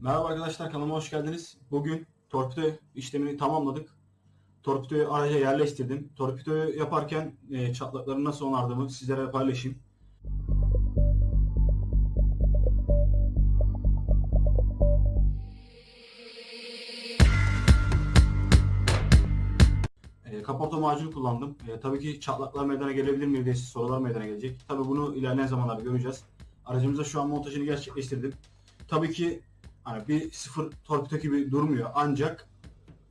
Merhaba arkadaşlar kanalıma hoş geldiniz. Bugün torpido işlemini tamamladık. Torpidoyu araca yerleştirdim. Torpidoyu yaparken e, çatlakları nasıl onardığımı sizlere paylaşayım. E, kaporta macunu kullandım. E, tabii ki çatlaklar meydana gelebilir mi diye sorular meydana gelecek. Tabii bunu ilerleyen zamanlarda göreceğiz. Aracımıza şu an montajını gerçekleştirdim. Tabii ki hani bir sıfır torpido gibi durmuyor ancak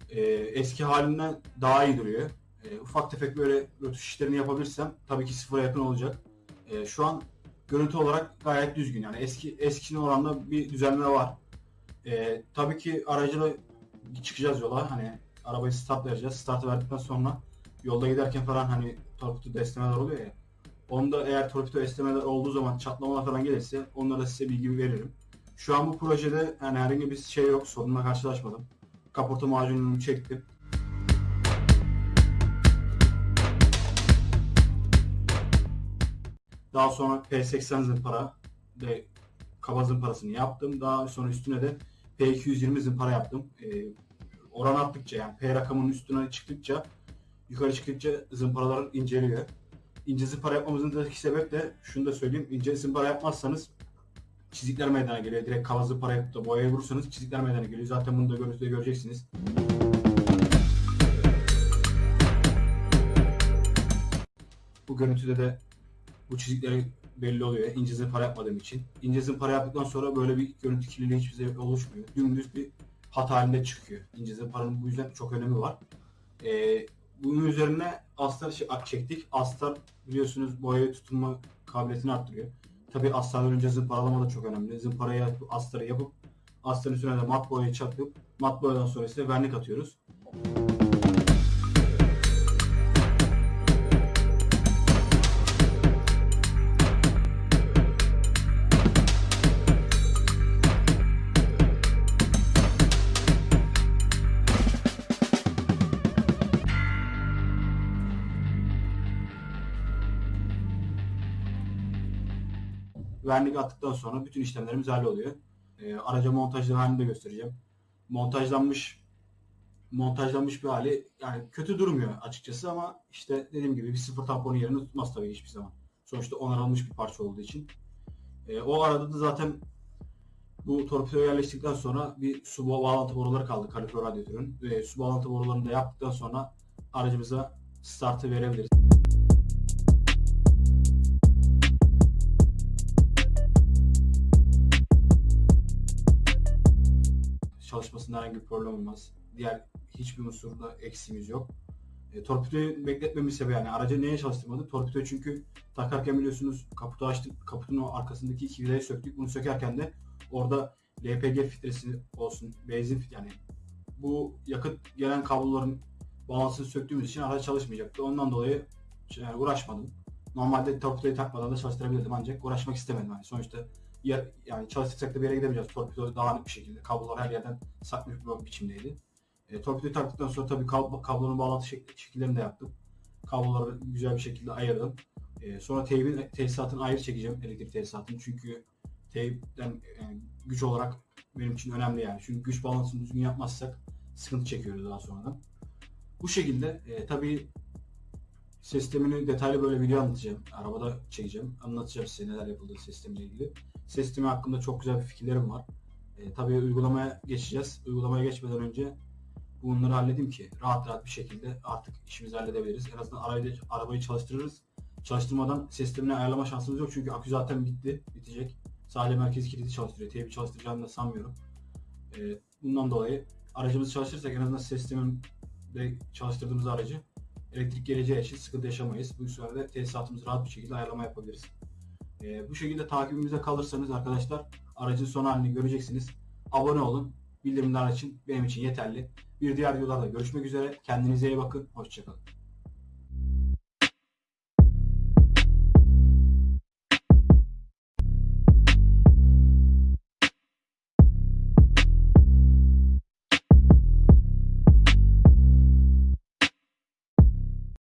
e, eski halinden daha iyi duruyor. E, ufak tefek böyle rötuş işlerini yapabilirsem tabii ki sıfıra yakın olacak. E, şu an görüntü olarak gayet düzgün yani eski eskisine oranla bir düzenleme var. E, tabii ki aracıyla çıkacağız yola hani arabayı start vereceğiz. Startı verdikten sonra yolda giderken falan hani torpido esnemeler oluyor ya. Onda eğer torpido esnemeler olduğu zaman çatlamalar falan gelirse onlara size bilgi veririm. Şu an bu projede yani herhangi bir şey yok, sorunla karşılaşmadım. Kaporta macununu çektim. Daha sonra P80 zımpara ve kaba zımparasını yaptım. Daha sonra üstüne de P220 zımpara yaptım. Ee, oran arttıkça yani P rakamının üstüne çıktıkça yukarı çıktıkça zımparalar inceliyor. İnce zımpara yapmamızdaki sebep de şunu da söyleyeyim. İnce zımpara yapmazsanız çizikler meydana geliyor. Direkt kava zımpara yapıp da boyaya vurursanız çizikler meydana geliyor. Zaten bunu da görüntüde göreceksiniz. Bu görüntüde de bu çizikleri belli oluyor. İnce zımpara yapmadığım için. İnce zımpara yaptıktan sonra böyle bir görüntü kirliliği hiçbir zaman oluşmuyor. Dümdüz bir hat halinde çıkıyor. İnce zımparanın bu yüzden çok önemi var. Ee, bunun üzerine astar şey- çektik. Astar biliyorsunuz boyaya tutunma kabiliyetini arttırıyor. Tabii astardan önce zımparalama da çok önemli. Zımparayı astarı yapıp astarın üstüne de mat boyayı çakıp mat boyadan sonra ise vernik atıyoruz. Vernik attıktan sonra bütün işlemlerimiz halloluyor. E, araca montajlı halini de göstereceğim. Montajlanmış montajlanmış bir hali yani kötü durmuyor açıkçası ama işte dediğim gibi bir sıfır tamponun yerini tutmaz tabii hiçbir zaman. Sonuçta onarılmış bir parça olduğu için. E, o arada da zaten bu torpidoya yerleştikten sonra bir su bağlantı boruları kaldı kalifer radyatörün. Ve su bağlantı borularını da yaptıktan sonra aracımıza startı verebiliriz. Çalışmasında herhangi bir problem olmaz. Diğer hiçbir unsurda eksiğimiz yok. E, torpidoyu bekletmemin sebebi yani aracı neye çalıştırmadık? Torpidoyu çünkü takarken biliyorsunuz kaputu açtık. Kaputun o arkasındaki vidayı söktük. Bunu sökerken de orada LPG filtresi olsun, benzin yani bu yakıt gelen kabloların balansını söktüğümüz için araç çalışmayacaktı. Ondan dolayı yani uğraşmadım. Normalde torpidoyu takmadan da çalıştırabilirdim ancak uğraşmak istemedim. Yani sonuçta yer, yani çalıştırsak da bir yere gidemeyeceğiz. Torpido dağınık bir şekilde. Kablolar her yerden saklı bir biçimdeydi. E, torpidoyu taktıktan sonra tabii kab- kablonun bağlantı şek- şekillerini de yaptım. Kabloları güzel bir şekilde ayırdım. E, sonra teybin tesisatını ayrı çekeceğim. Elektrik tesisatını. Çünkü teypten yani güç olarak benim için önemli yani. Çünkü güç bağlantısını düzgün yapmazsak sıkıntı çekiyoruz daha sonradan. Bu şekilde e, tabii sistemini detaylı böyle video anlatacağım. Arabada çekeceğim. Anlatacağım size neler yapıldığı sistemle ilgili. Sistemi hakkında çok güzel bir fikirlerim var. E, tabii uygulamaya geçeceğiz. Uygulamaya geçmeden önce bunları halledeyim ki rahat rahat bir şekilde artık işimizi halledebiliriz. En azından arabayı, arabayı çalıştırırız. Çalıştırmadan sistemini ayarlama şansımız yok çünkü akü zaten bitti, bitecek. Sadece merkez kilidi çalıştırıyor. Teybi çalıştıracağını da sanmıyorum. E, bundan dolayı aracımızı çalıştırırsak en azından sisteminde çalıştırdığımız aracı elektrik geleceği için sıkıntı yaşamayız. Bu sürede tesisatımızı rahat bir şekilde ayarlama yapabiliriz. Ee, bu şekilde takibimize kalırsanız arkadaşlar aracın son halini göreceksiniz. Abone olun. Bildirimler için benim için yeterli. Bir diğer videolarda görüşmek üzere. Kendinize iyi bakın. Hoşçakalın.